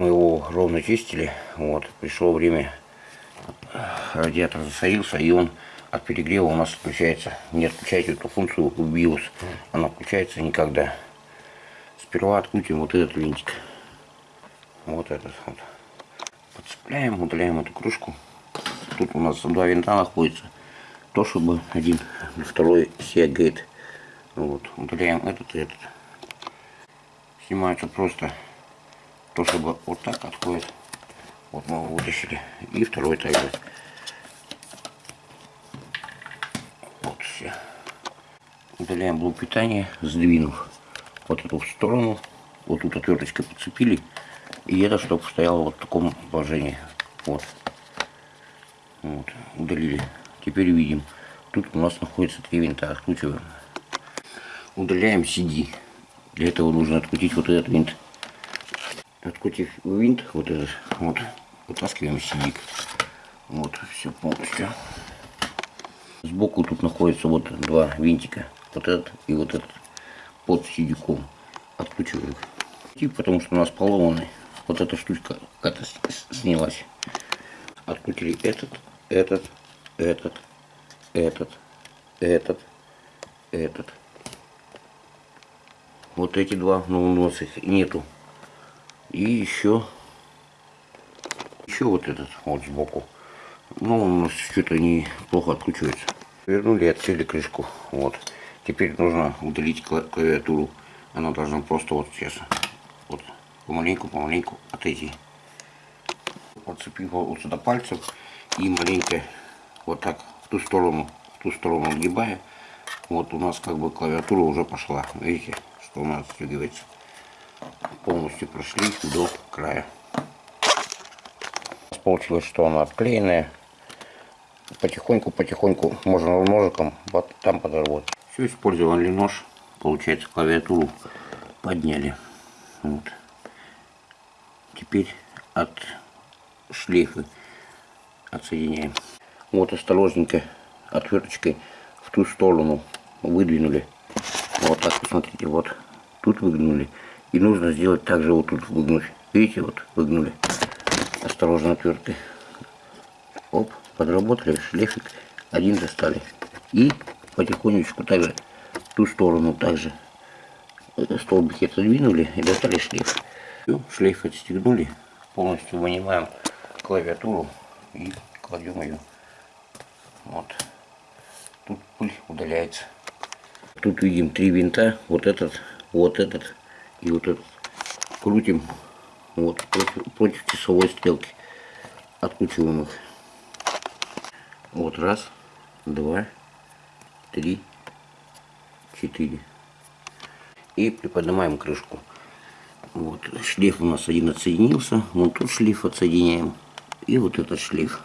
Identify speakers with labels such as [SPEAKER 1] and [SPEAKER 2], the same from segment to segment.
[SPEAKER 1] Мы его ровно чистили. Вот, пришло время. Радиатор засорился, и он от перегрева у нас отключается. Не отключайте эту функцию BIOS. Она включается никогда. Сперва открутим вот этот винтик. Вот этот вот. Подцепляем, удаляем эту крышку. Тут у нас два винта находится. То, чтобы один, второй сиагает. Вот, удаляем этот и этот. Снимается просто то, чтобы вот так отходит. Вот мы его вытащили. И второй также. Вот все. Удаляем блок питания, сдвинув вот эту сторону. Вот тут отверточкой подцепили. И это, чтобы стояло вот в таком положении. Вот. Вот. Удалили. Теперь видим. Тут у нас находится три винта. Откручиваем. Удаляем CD. Для этого нужно открутить вот этот винт. Открутив винт, вот этот, вот, вытаскиваем CD. Вот, все полностью. Сбоку тут находится вот два винтика. Вот этот и вот этот. Под сидиком. Откручиваем их. И потому что у нас поломанный. Вот эта штучка как-то снялась. Открутили этот, этот, этот, этот, этот, этот. Вот эти два, но у нас их нету. И еще, еще вот этот вот сбоку. Ну, у нас что-то не плохо откручивается. Вернули, открыли крышку. Вот. Теперь нужно удалить клавиатуру. Она должна просто вот сейчас вот помаленьку, помаленьку отойти. Подцепив вот сюда пальцем и маленько вот так в ту сторону, в ту сторону отгибая. Вот у нас как бы клавиатура уже пошла. Видите, что у нас отстегивается. Полностью прошли до края. Получилось, что она отклеенная потихоньку-потихоньку можно ножиком вот там подработать. Все, использовали нож, получается клавиатуру подняли. Вот. Теперь от шлейфа отсоединяем. Вот осторожненько отверточкой в ту сторону выдвинули. Вот так, посмотрите, вот тут выгнули. И нужно сделать также вот тут выгнуть. Видите, вот выгнули. Осторожно отверткой. Оп подработали шлейфик один достали. И потихонечку также ту сторону также столбики отодвинули и достали шлейф. Все, шлейф отстегнули полностью вынимаем клавиатуру и кладем ее вот. Тут пыль удаляется. Тут видим три винта. Вот этот вот этот и вот этот крутим вот против, против часовой стрелки откручиваем их вот раз, два, три, четыре. И приподнимаем крышку. Вот шлейф у нас один отсоединился. Вот тут шлейф отсоединяем. И вот этот шлейф.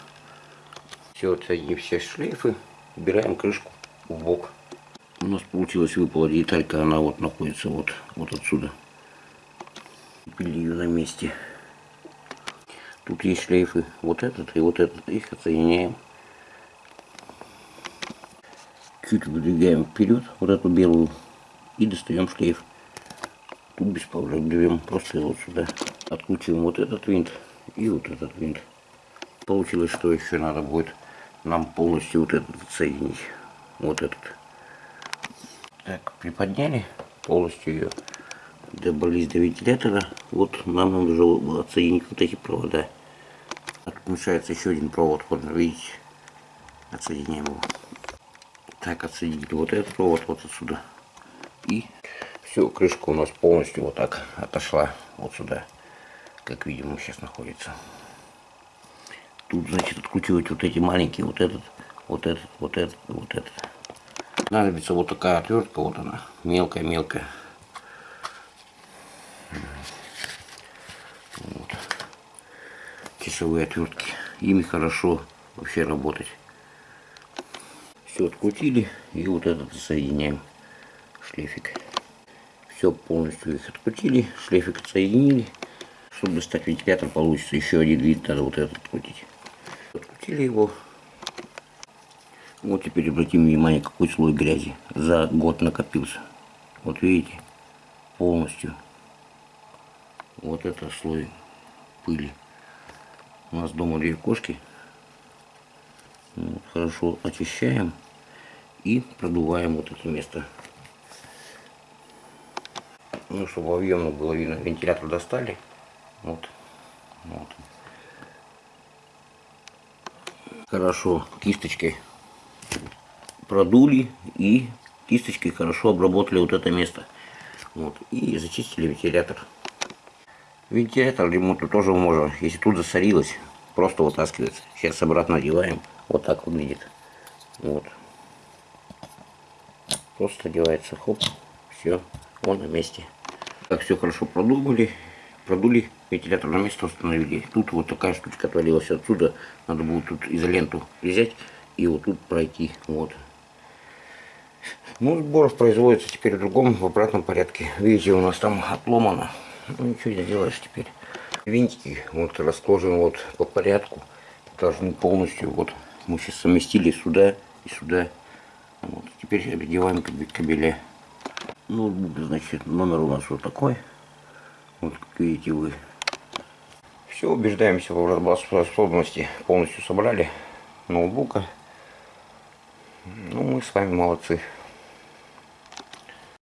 [SPEAKER 1] Все, отсоединив все шлейфы, убираем крышку в бок. У нас получилась выпала деталька, она вот находится вот, вот отсюда. Ее на месте. Тут есть шлейфы, вот этот и вот этот, их отсоединяем чуть выдвигаем вперед вот эту белую и достаем шлейф. Тут без проблем просто его сюда. Откручиваем вот этот винт и вот этот винт. Получилось, что еще надо будет нам полностью вот этот соединить. Вот этот. Так, приподняли полностью ее. Добрались до вентилятора. Вот нам нужно отсоединить вот эти провода. Отключается еще один провод, вот видите. Отсоединяем его так отсоединили вот этот провод вот отсюда. И все, крышка у нас полностью вот так отошла вот сюда. Как видим, сейчас находится. Тут, значит, откручивать вот эти маленькие, вот этот, вот этот, вот этот, вот этот. Понадобится вот такая отвертка, вот она, мелкая-мелкая. Часовые отвертки. Ими хорошо вообще работать. Все открутили и вот этот соединяем шлейфик. Все полностью их открутили, шлейфик отсоединили. Чтобы достать вентилятор получится еще один вид, надо вот этот открутить. Открутили его. Вот теперь обратим внимание, какой слой грязи за год накопился. Вот видите, полностью. Вот это слой пыли. У нас дома две кошки. Вот, хорошо очищаем и продуваем вот это место. Ну, чтобы объемно было видно, вентилятор достали. Вот. вот. Хорошо кисточкой продули и кисточкой хорошо обработали вот это место. Вот. И зачистили вентилятор. Вентилятор ремонту тоже можно, если тут засорилось, просто вытаскивается. Сейчас обратно одеваем. Вот так выглядит. Вот. Просто одевается, хоп, все, он на месте. Так, все хорошо продумали, продули, вентилятор на место установили. Тут вот такая штучка отвалилась отсюда. Надо будет тут изоленту взять и вот тут пройти. Вот. Ну, сбор производится теперь в другом, в обратном порядке. Видите, у нас там отломано. Ну, ничего не делаешь теперь. Винтики вот расположены вот по порядку. Должны полностью, вот, мы сейчас совместили сюда и сюда. Вот. Теперь одеваем кабеля. Ноутбук, значит, номер у нас вот такой. Вот, как видите вы. Все, убеждаемся в работоспособности. Полностью собрали ноутбука. Ну, мы с вами молодцы.